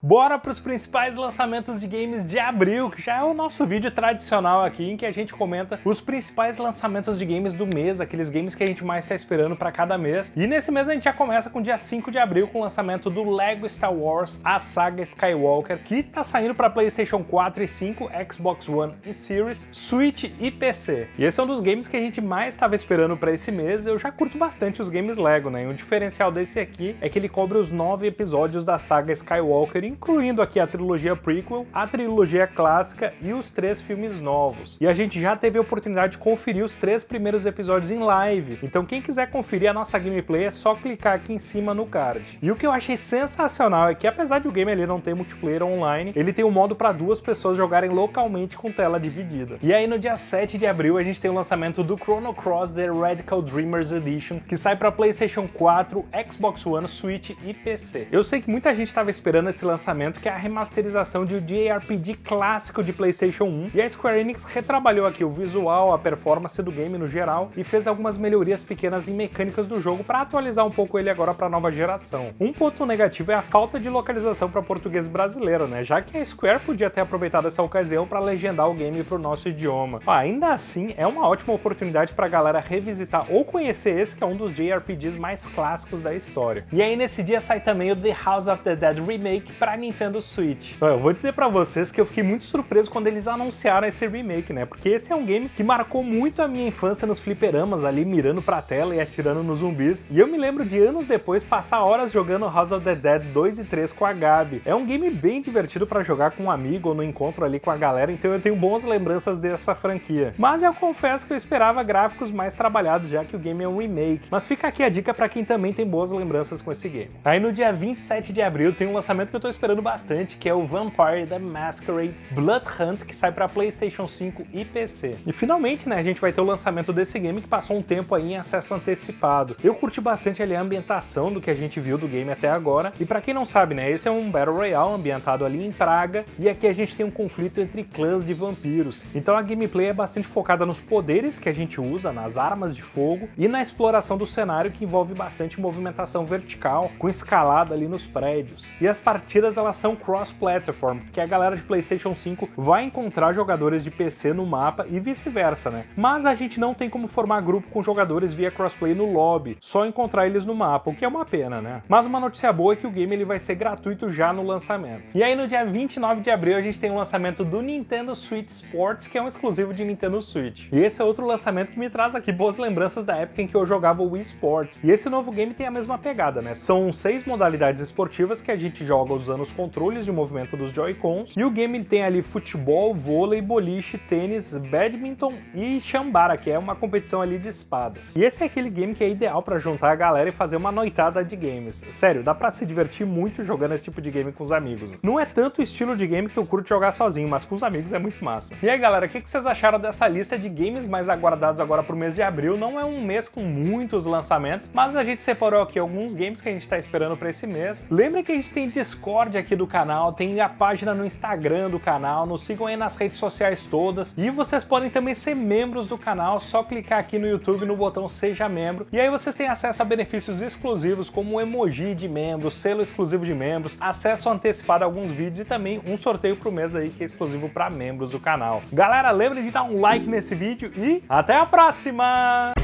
Bora para os principais lançamentos de games de abril, que já é o nosso vídeo tradicional aqui, em que a gente comenta os principais lançamentos de games do mês, aqueles games que a gente mais está esperando para cada mês. E nesse mês a gente já começa com o dia 5 de abril, com o lançamento do LEGO Star Wars, a saga Skywalker, que está saindo para PlayStation 4 e 5, Xbox One e Series, Switch e PC. E esse é um dos games que a gente mais estava esperando para esse mês, eu já curto bastante os games LEGO, né? E o diferencial desse aqui é que ele cobre os nove episódios da saga Skywalker incluindo aqui a trilogia prequel, a trilogia clássica e os três filmes novos. E a gente já teve a oportunidade de conferir os três primeiros episódios em live, então quem quiser conferir a nossa gameplay é só clicar aqui em cima no card. E o que eu achei sensacional é que apesar de o game ali não ter multiplayer online, ele tem um modo para duas pessoas jogarem localmente com tela dividida. E aí no dia 7 de abril a gente tem o lançamento do Chrono Cross The Radical Dreamers Edition, que sai para PlayStation 4, Xbox One, Switch e PC. Eu sei que muita gente estava esperando esse lançamento lançamento, que é a remasterização de um JRPG clássico de PlayStation 1. E a Square Enix retrabalhou aqui o visual, a performance do game no geral e fez algumas melhorias pequenas em mecânicas do jogo para atualizar um pouco ele agora para a nova geração. Um ponto negativo é a falta de localização para português brasileiro, né? Já que a Square podia ter aproveitado essa ocasião para legendar o game para o nosso idioma. Ainda assim, é uma ótima oportunidade para a galera revisitar ou conhecer esse que é um dos JRPGs mais clássicos da história. E aí nesse dia sai também o The House of the Dead Remake para Nintendo Switch. Eu vou dizer para vocês que eu fiquei muito surpreso quando eles anunciaram esse remake, né? Porque esse é um game que marcou muito a minha infância nos fliperamas, ali mirando pra tela e atirando nos zumbis. E eu me lembro de anos depois passar horas jogando House of the Dead 2 e 3 com a Gabi. É um game bem divertido para jogar com um amigo ou no encontro ali com a galera, então eu tenho boas lembranças dessa franquia. Mas eu confesso que eu esperava gráficos mais trabalhados, já que o game é um remake. Mas fica aqui a dica para quem também tem boas lembranças com esse game. Aí no dia 27 de abril tem um lançamento que eu tô esperando bastante, que é o Vampire the Masquerade Blood Hunt, que sai para PlayStation 5 e PC. E finalmente, né, a gente vai ter o lançamento desse game que passou um tempo aí em acesso antecipado. Eu curti bastante ali a ambientação do que a gente viu do game até agora, e para quem não sabe, né, esse é um Battle Royale ambientado ali em Praga, e aqui a gente tem um conflito entre clãs de vampiros. Então a gameplay é bastante focada nos poderes que a gente usa, nas armas de fogo, e na exploração do cenário que envolve bastante movimentação vertical, com escalada ali nos prédios. E as partidas partidas elas são cross-platform, que a galera de PlayStation 5 vai encontrar jogadores de PC no mapa e vice-versa, né? Mas a gente não tem como formar grupo com jogadores via crossplay no lobby, só encontrar eles no mapa, o que é uma pena, né? Mas uma notícia boa é que o game ele vai ser gratuito já no lançamento. E aí no dia 29 de abril a gente tem o lançamento do Nintendo Switch Sports, que é um exclusivo de Nintendo Switch. E esse é outro lançamento que me traz aqui boas lembranças da época em que eu jogava o Wii Sports. E esse novo game tem a mesma pegada, né? São seis modalidades esportivas que a gente joga usando usando os controles de movimento dos Joy-Cons. E o game tem ali futebol, vôlei, boliche, tênis, badminton e chambara, que é uma competição ali de espadas. E esse é aquele game que é ideal para juntar a galera e fazer uma noitada de games. Sério, dá para se divertir muito jogando esse tipo de game com os amigos. Não é tanto o estilo de game que eu curto jogar sozinho, mas com os amigos é muito massa. E aí galera, o que vocês acharam dessa lista de games mais aguardados agora pro mês de abril? Não é um mês com muitos lançamentos, mas a gente separou aqui alguns games que a gente tá esperando para esse mês. Lembra que a gente tem Discord Discord aqui do canal, tem a página no Instagram do canal, nos sigam aí nas redes sociais todas. E vocês podem também ser membros do canal, só clicar aqui no YouTube no botão Seja Membro. E aí vocês têm acesso a benefícios exclusivos, como emoji de membro, selo exclusivo de membros, acesso antecipado a alguns vídeos e também um sorteio pro mês aí que é exclusivo para membros do canal. Galera, lembre de dar um like nesse vídeo e até a próxima!